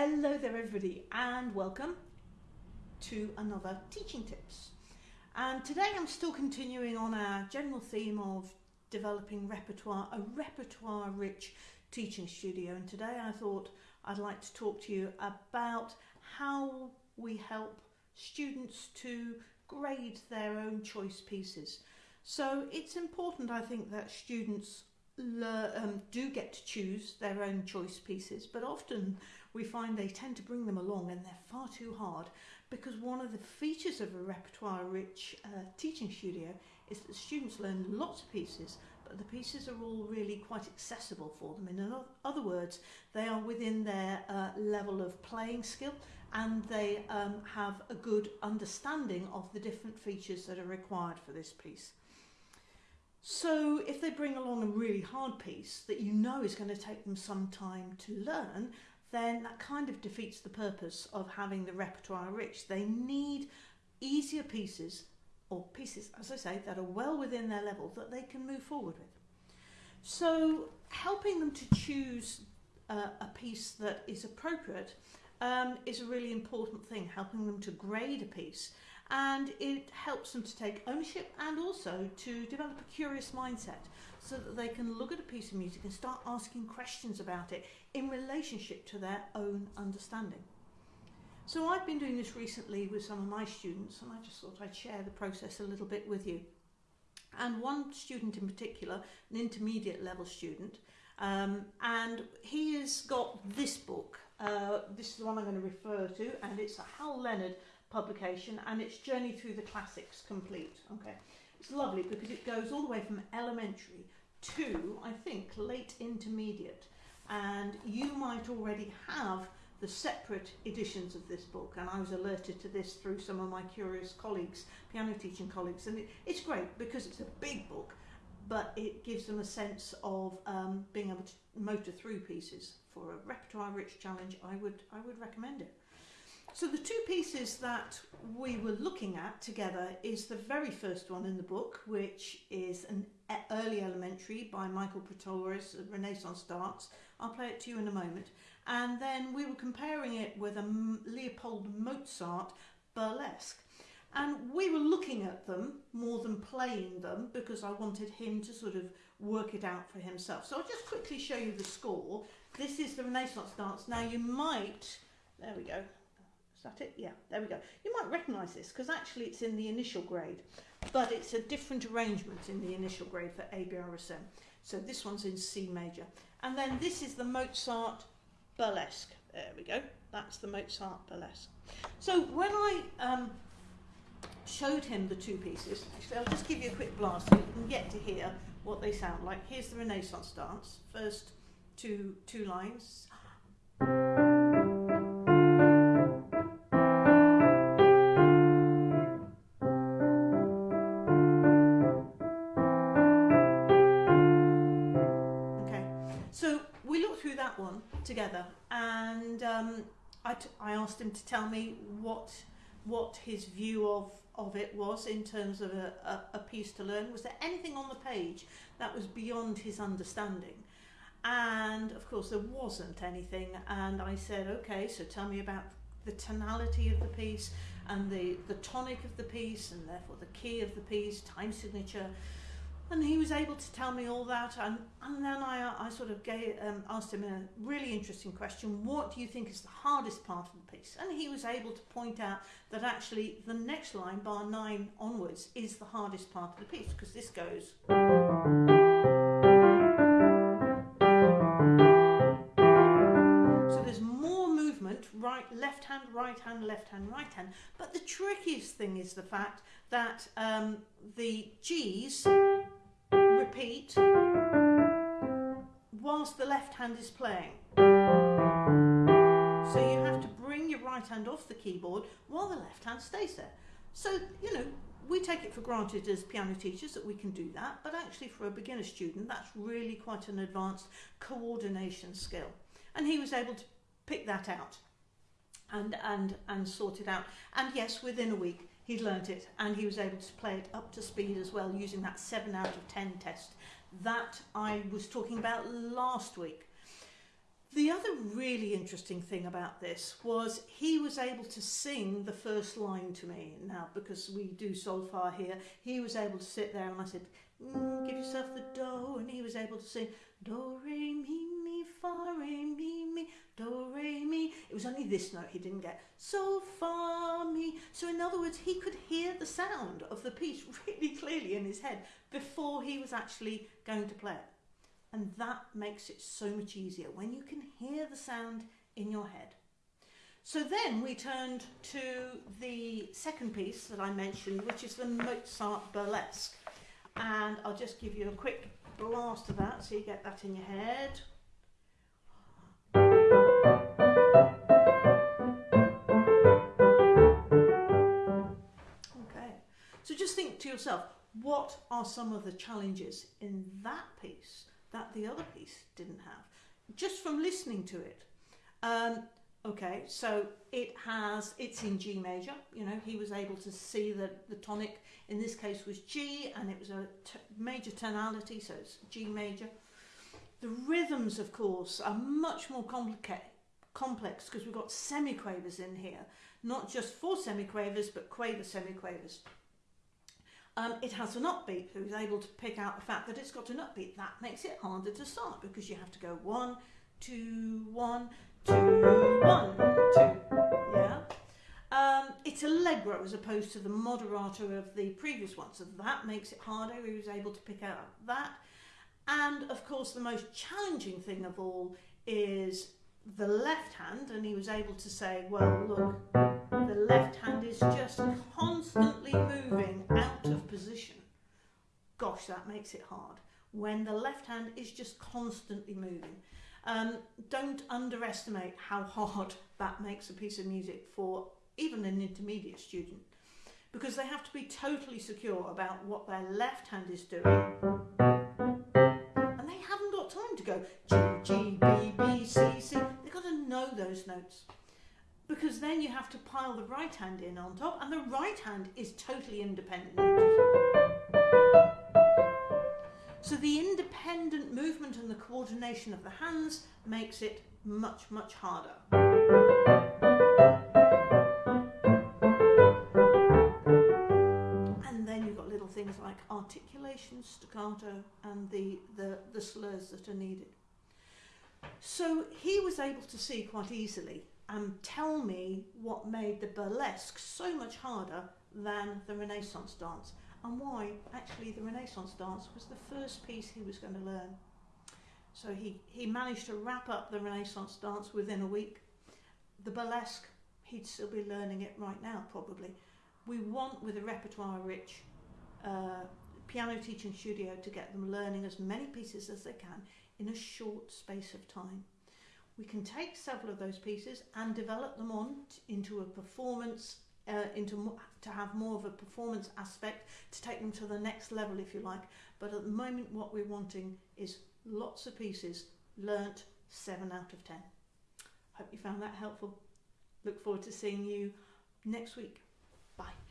Hello there everybody and welcome to another Teaching Tips. And today I'm still continuing on our general theme of developing repertoire, a repertoire rich teaching studio. And today I thought I'd like to talk to you about how we help students to grade their own choice pieces. So it's important I think that students um, do get to choose their own choice pieces, but often we find they tend to bring them along and they're far too hard because one of the features of a repertoire rich uh, teaching studio is that students learn lots of pieces but the pieces are all really quite accessible for them. In other words, they are within their uh, level of playing skill and they um, have a good understanding of the different features that are required for this piece. So if they bring along a really hard piece that you know is going to take them some time to learn, then that kind of defeats the purpose of having the repertoire rich. They need easier pieces, or pieces, as I say, that are well within their level that they can move forward with. So helping them to choose uh, a piece that is appropriate um, is a really important thing, helping them to grade a piece and it helps them to take ownership and also to develop a curious mindset so that they can look at a piece of music and start asking questions about it in relationship to their own understanding. So I've been doing this recently with some of my students and I just thought I'd share the process a little bit with you. And one student in particular, an intermediate level student, um, and he has got this book. Uh, this is the one I'm going to refer to, and it's a Hal Leonard publication, and it's Journey Through the Classics complete. Okay, it's lovely because it goes all the way from elementary to, I think, late intermediate. And you might already have the separate editions of this book and I was alerted to this through some of my curious colleagues, piano teaching colleagues and it, it's great because it's a big book but it gives them a sense of um, being able to motor through pieces for a repertoire rich challenge I would I would recommend it. So the two pieces that we were looking at together is the very first one in the book, which is an early elementary by Michael Praetorius, Renaissance Dance. I'll play it to you in a moment. And then we were comparing it with a Leopold Mozart burlesque. And we were looking at them more than playing them because I wanted him to sort of work it out for himself. So I'll just quickly show you the score. This is the Renaissance dance. Now you might, there we go, is that it? Yeah, there we go. You might recognise this because actually it's in the initial grade, but it's a different arrangement in the initial grade for ABRSM. So this one's in C major. And then this is the Mozart Burlesque. There we go. That's the Mozart Burlesque. So when I um, showed him the two pieces, actually I'll just give you a quick blast so you can get to hear what they sound like. Here's the Renaissance dance. First two, two lines. Together and um, I, I asked him to tell me what what his view of of it was in terms of a, a, a piece to learn. Was there anything on the page that was beyond his understanding? And of course there wasn't anything and I said, okay, so tell me about the tonality of the piece and the, the tonic of the piece and therefore the key of the piece, time signature, and he was able to tell me all that and, and then I, I sort of gave, um, asked him a really interesting question what do you think is the hardest part of the piece? And he was able to point out that actually the next line bar 9 onwards is the hardest part of the piece because this goes so there's more movement right left hand right hand left hand right hand. But the trickiest thing is the fact that um, the G's repeat whilst the left hand is playing. So you have to bring your right hand off the keyboard while the left hand stays there. So, you know, we take it for granted as piano teachers that we can do that, but actually for a beginner student, that's really quite an advanced coordination skill. And he was able to pick that out and, and, and sort it out. And yes, within a week, he'd learnt it and he was able to play it up to speed as well using that 7 out of 10 test that I was talking about last week. The other really interesting thing about this was he was able to sing the first line to me. Now, because we do solfa here, he was able to sit there and I said, mm, give yourself the do, and he was able to sing do, re, mi, mi, fa, re, mi, mi, do, re, mi. It was only this note he didn't get. So, fa, mi. So in other words, he could hear the sound of the piece really clearly in his head before he was actually going to play it. And that makes it so much easier when you can hear the sound in your head. So then we turned to the second piece that I mentioned, which is the Mozart Burlesque. And I'll just give you a quick blast of that so you get that in your head. To yourself, what are some of the challenges in that piece that the other piece didn't have? Just from listening to it. Um, okay, so it has, it's in G major, you know, he was able to see that the tonic in this case was G and it was a major tonality, so it's G major. The rhythms, of course, are much more complicated complex because we've got semiquavers in here, not just four semiquavers, but quaver semiquavers. Um, it has an upbeat, he's able to pick out the fact that it's got an upbeat. That makes it harder to start because you have to go one, two, one, two, one, two. Yeah. Um, it's allegro as opposed to the moderato of the previous one, so that makes it harder. He was able to pick out that. And of course, the most challenging thing of all is the left hand, and he was able to say, well, look, the left hand is just constantly moving out of position. Gosh, that makes it hard. When the left hand is just constantly moving. Um, don't underestimate how hard that makes a piece of music for even an intermediate student because they have to be totally secure about what their left hand is doing and they haven't got time to go notes because then you have to pile the right hand in on top and the right hand is totally independent. So the independent movement and the coordination of the hands makes it much, much harder. And then you've got little things like articulation, staccato, and the, the, the slurs that are needed. So he was able to see quite easily and tell me what made the burlesque so much harder than the Renaissance dance and why actually the Renaissance dance was the first piece he was going to learn. So he, he managed to wrap up the Renaissance dance within a week. The burlesque, he'd still be learning it right now probably. We want with a repertoire rich uh, piano teaching studio to get them learning as many pieces as they can in a short space of time. We can take several of those pieces and develop them on into a performance, uh, into to have more of a performance aspect, to take them to the next level if you like. But at the moment what we're wanting is lots of pieces learnt 7 out of 10. Hope you found that helpful. Look forward to seeing you next week. Bye.